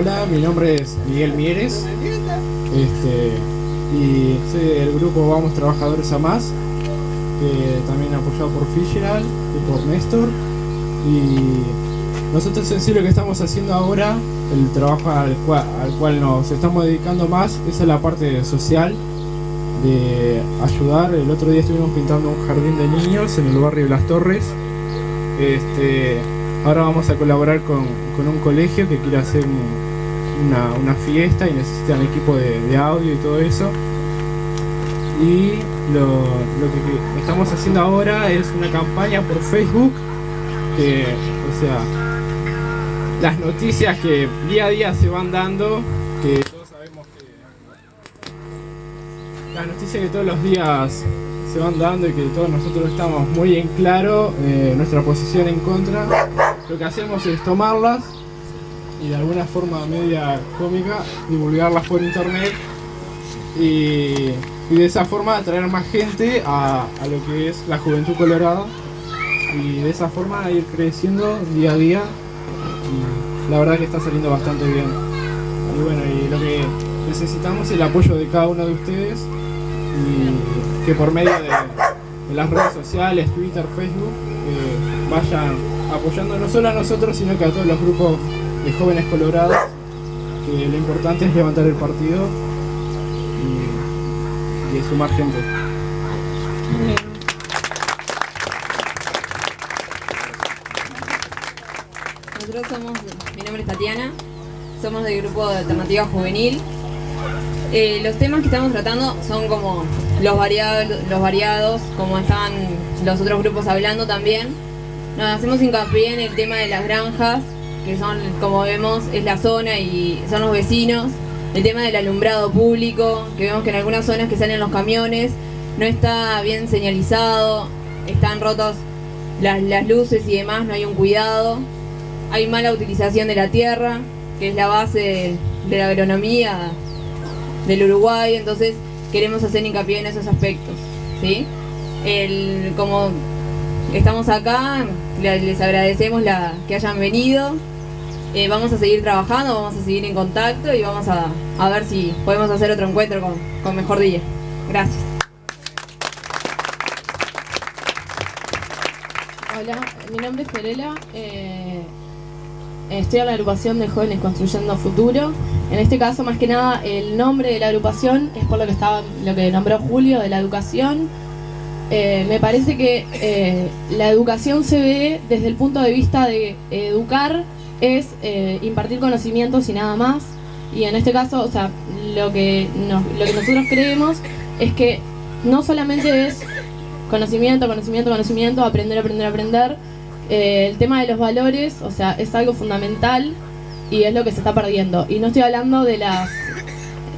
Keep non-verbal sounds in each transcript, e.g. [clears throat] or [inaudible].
Hola, mi nombre es Miguel Mieres. Este, y soy del grupo Vamos Trabajadores a Más, que también apoyado por Fitzgerald y por Néstor. Y nosotros en sí lo que estamos haciendo ahora, el trabajo al cual, al cual nos estamos dedicando más, es la parte social de ayudar. El otro día estuvimos pintando un jardín de niños en el barrio Las Torres. Este, ahora vamos a colaborar con, con un colegio que quiere hacer una, una, fiesta y necesitan equipo de, audio y todo eso. Y lo, lo que estamos haciendo ahora es una campaña por Facebook que, o sea, las noticias que día a día se van dando, que todos sabemos que las noticias que todos los días se van dando y que todos nosotros estamos muy en claro eh, nuestra posición en contra, lo que hacemos es tomarlas y de alguna forma media cómica divulgarlas por internet y, y de esa forma atraer más gente a, a, lo que es la juventud colorada y de esa forma ir creciendo día a día la verdad que está saliendo bastante bien. Y bueno y lo que necesitamos es el apoyo de cada uno de ustedes y que por medio de, de las redes sociales, Twitter, Facebook, eh, vayan apoyando no solo a nosotros, sino que a todos los grupos de jóvenes colorados, que lo importante es levantar el partido y, sumar gente. Nosotros somos, mi nombre es Tatiana, somos del grupo de Alternativa Juvenil, eh, los temas que estamos tratando son como los variados, los variados, como están los otros grupos hablando también. Nos hacemos hincapié en el tema de las granjas, que son, como vemos, es la zona y son los vecinos. El tema del alumbrado público, que vemos que en algunas zonas que salen los camiones no está bien señalizado, están rotos las, las luces y demás, no hay un cuidado. Hay mala utilización de la tierra, que es la base de la agronomía del Uruguay, entonces queremos hacer hincapié en esos aspectos, ¿sí? El, como estamos acá, les agradecemos la, que hayan venido, eh, vamos a seguir trabajando, vamos a seguir en contacto y vamos a, a ver si podemos hacer otro encuentro con, con mejor día. Gracias. Hola, mi nombre es Perela. Eh, estoy en la agrupación de jóvenes construyendo futuro. En este caso, más que nada, el nombre de la agrupación es por lo que estaba, lo que nombró Julio de la educación. Eh, me parece que la educación se ve desde el punto de vista de educar es eh, impartir conocimientos y nada más. Y en este caso, o sea, lo que, nos, lo que nosotros creemos es que no solamente es conocimiento, conocimiento, conocimiento, aprender, aprender, aprender, eh, el tema de los valores, o sea, es algo fundamental y es lo que se está perdiendo. Y no estoy hablando de las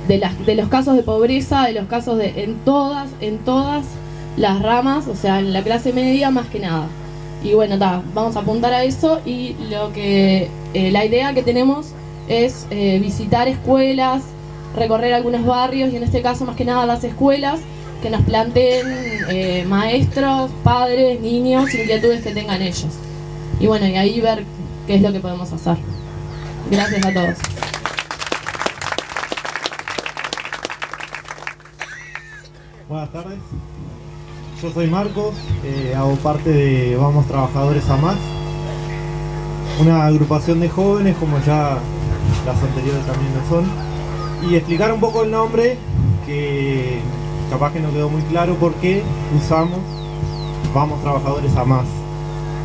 de las de los casos de pobreza, de los casos de en todas en todas las ramas, o sea, en la clase media más que nada. Y bueno, ta, vamos a apuntar a eso y lo que eh, la idea que tenemos es eh, visitar escuelas, recorrer algunos barrios y en este caso más que nada las escuelas que nos planteen eh, maestros, padres, niños, inquietudes que tengan ellos. Y bueno, y ahí ver qué es lo que podemos hacer. Gracias a todos. Buenas tardes. Yo soy Marcos, eh, hago parte de Vamos Trabajadores a Más, una agrupación de jóvenes como ya las anteriores también lo son, y explicar un poco el nombre que capaz que no quedó muy claro por qué usamos Vamos Trabajadores a Más.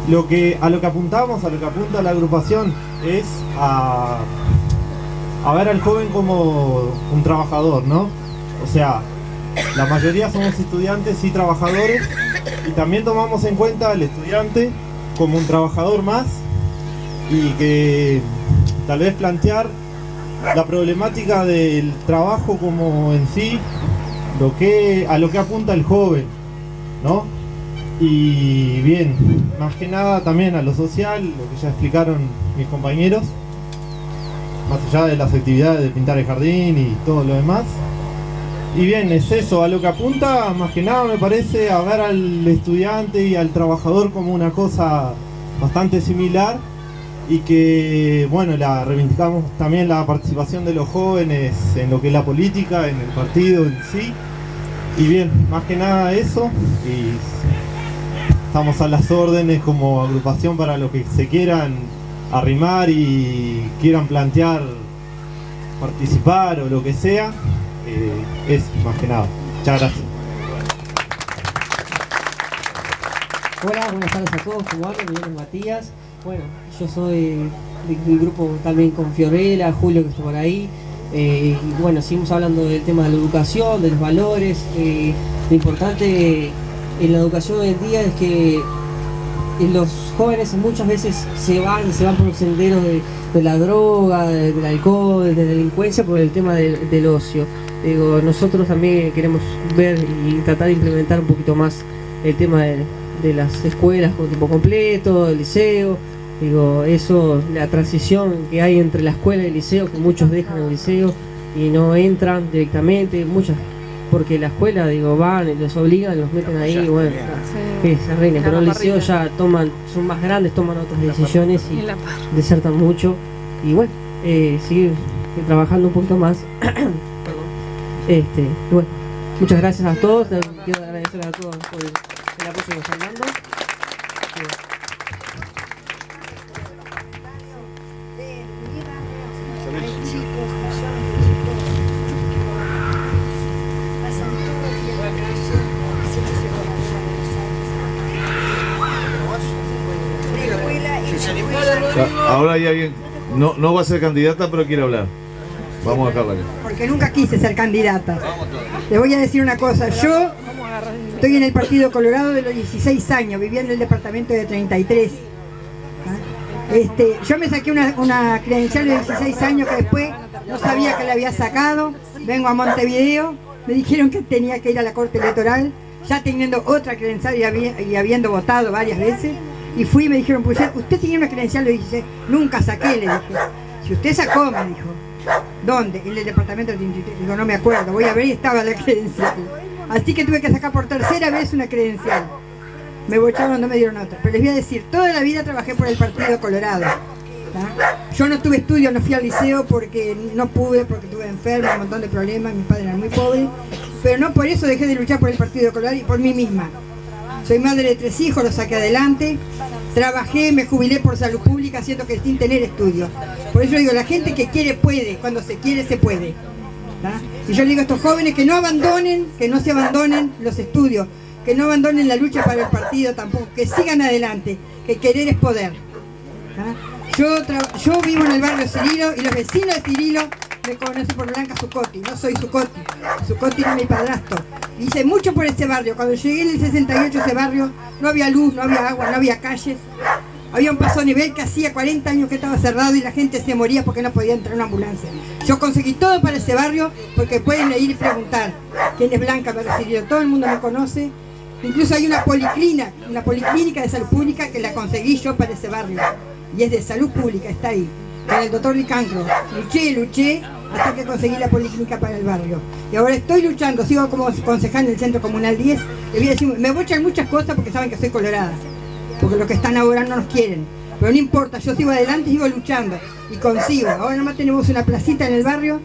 Lo que, a lo que apuntamos, a lo que apunta la agrupación es a, a ver al joven como un trabajador, ¿no? O sea, la mayoría somos estudiantes y trabajadores y también tomamos en cuenta al estudiante como un trabajador más y que tal vez plantear la problemática del trabajo como en sí lo que, a lo que apunta el joven, ¿no? Y bien, más que nada también a lo social, lo que ya explicaron mis compañeros, más allá de las actividades de pintar el jardín y todo lo demás. Y bien, es eso, a lo que apunta más que nada me parece a ver al estudiante y al trabajador como una cosa bastante similar y que, bueno, la reivindicamos también la participación de los jóvenes en lo que es la política, en el partido en sí. Y bien, más que nada eso, y estamos a las órdenes como agrupación para los que se quieran arrimar y quieran plantear participar o lo que sea, eh, es más que nada. Muchas gracias. Hola, buenas tardes a todos, ¿cómo? Mi nombre es Matías. Bueno, yo soy del grupo también con Fiorella, Julio que está por ahí. Eh, y bueno, seguimos hablando del tema de la educación, de los valores. eh, lo importante en la educación hoy en día es que los jóvenes muchas veces se van, se van por los senderos de, la droga, de- del alcohol, de la delincuencia por el tema del ocio. Digo, nosotros también queremos ver y tratar de implementar un poquito más el tema de, de las escuelas con tiempo completo, el liceo. Digo, eso, la transición que hay entre la escuela y el liceo, que muchos dejan el liceo y no entran directamente, muchas, porque la escuela, digo, van, y los obligan, los meten ahí, y bueno, que se arreglen, pero el liceo ya toman, son más grandes, toman otras decisiones y desertan mucho. Y bueno, eh, seguir trabajando un poquito más. [clears throat] Este, bueno, muchas gracias a todos, quiero agradecer a todos por el, apoyo de escuela, Ahora hay alguien, no, no va a ser candidata, pero quiere hablar. Porque nunca quise ser candidata. Les voy a decir una cosa, yo estoy en el Partido Colorado de los 16 años, vivía en el departamento de 33. ¿Ah? Este, yo me saqué una, credencial de 16 años que después no sabía que la había sacado, vengo a Montevideo, me dijeron que tenía que ir a la Corte Electoral, ya teniendo otra credencial y, habi- y habiendo votado varias veces, y fui y me dijeron, pues usted tenía una credencial de 16, nunca saqué, le dije, si usted sacó, me dijo, ¿Dónde? En el departamento de 33. Digo, no me acuerdo, voy a ver y estaba la credencial. Así que tuve que sacar por tercera vez una credencial. Me bocharon, no me dieron otra. Pero les voy a decir, toda la vida trabajé por el Partido Colorado. Yo no tuve estudio, no fui al liceo porque no pude, porque tuve enfermo, un montón de problemas, mis padres eran muy pobres. Pero no por eso dejé de luchar por el Partido Colorado y por mí misma. Soy madre de tres hijos, los saqué adelante. Trabajé, me jubilé por salud pública, siendo que sin tener estudios. Por eso digo, la gente que quiere puede, cuando se quiere se puede. Y yo le digo a estos jóvenes que no abandonen, que no se abandonen los estudios, que no abandonen la lucha para el partido tampoco, que sigan adelante, que querer es poder. yo vivo en el barrio Cirilo y los vecinos de Cirilo me conocen por Blanca Zucotti, no soy Zucotti, Zucotti era mi padrastro. Hice mucho por ese barrio, cuando llegué en el 68 a ese barrio no había luz, no había agua, no había calles, había un paso a nivel que hacía 40 años que estaba cerrado y la gente se moría porque no podía entrar una ambulancia. Yo conseguí todo para ese barrio porque pueden ir y preguntar quién es Blanca Barrio Cirilo, todo el mundo me conoce. Incluso hay una policlínica, una policlínica de salud pública que la conseguí yo para ese barrio. Y es de salud pública, está ahí. Con el doctor Licancro. Luché, luché hasta que conseguí la policlínica para el barrio. Y ahora estoy luchando, sigo como concejal en el Centro Comunal 10. Le voy a decir, me voy a echar muchas cosas porque saben que soy colorada. Porque los que están ahora no nos quieren. Pero no importa, yo sigo adelante y sigo luchando. Y consigo. Ahora nomás tenemos una placita en el barrio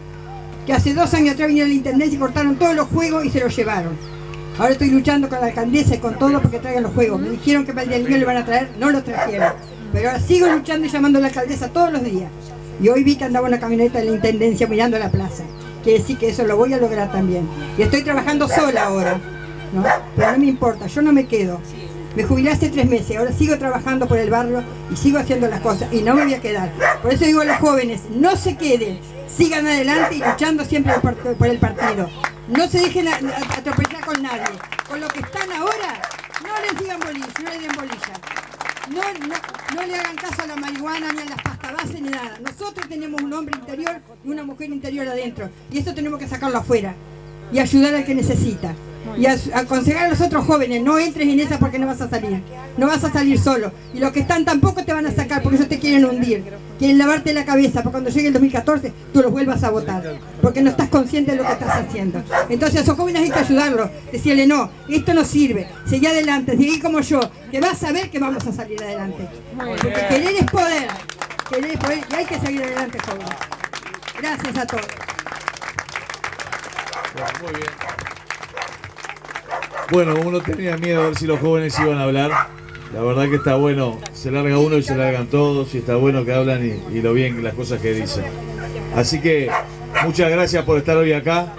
que hace dos años atrás vinieron a la intendencia y cortaron todos los juegos y se los llevaron. Ahora estoy luchando con la alcaldesa y con todo porque traigan los juegos. Me dijeron que para el día del niño le van a traer, no los trajeron. Pero ahora sigo luchando y llamando a la alcaldesa todos los días. Y hoy vi que andaba una camioneta de la intendencia mirando la plaza. Quiere decir que eso lo voy a lograr también. Y estoy trabajando sola ahora. ¿no? Pero no me importa, yo no me quedo. Me jubilé hace tres meses, ahora sigo trabajando por el barrio y sigo haciendo las cosas y no me voy a quedar. Por eso digo a los jóvenes, no se queden, sigan adelante y luchando siempre por, el partido. No se dejen atropellar con nadie. Con lo que están ahora, no les digan bolilla, no les den bolilla. No, no, no le hagan caso a la marihuana, ni a las pasta base, ni nada. Nosotros tenemos un hombre interior y una mujer interior adentro. Y eso tenemos que sacarlo afuera. Y ayudar al que necesita. Y a- aconsejar a los otros jóvenes, no entres en esa porque no vas a salir. No vas a salir solo. Y los que están tampoco te van a sacar porque ellos te quieren hundir. Quieren lavarte la cabeza para cuando llegue el 2014 tú los vuelvas a votar. Porque no estás consciente de lo que estás haciendo. Entonces a esos jóvenes hay que ayudarlos. Decirle, no, esto no sirve. Seguí adelante, seguí como yo. Que vas a ver que vamos a salir adelante. Porque querer es poder. Y hay que seguir adelante, jóvenes. Gracias a todos. Bueno, uno tenía miedo a ver si los jóvenes iban a hablar. La verdad que está bueno, se larga uno y se largan todos, y está bueno que hablan y, y lo bien, las cosas que dicen. Así que muchas gracias por estar hoy acá.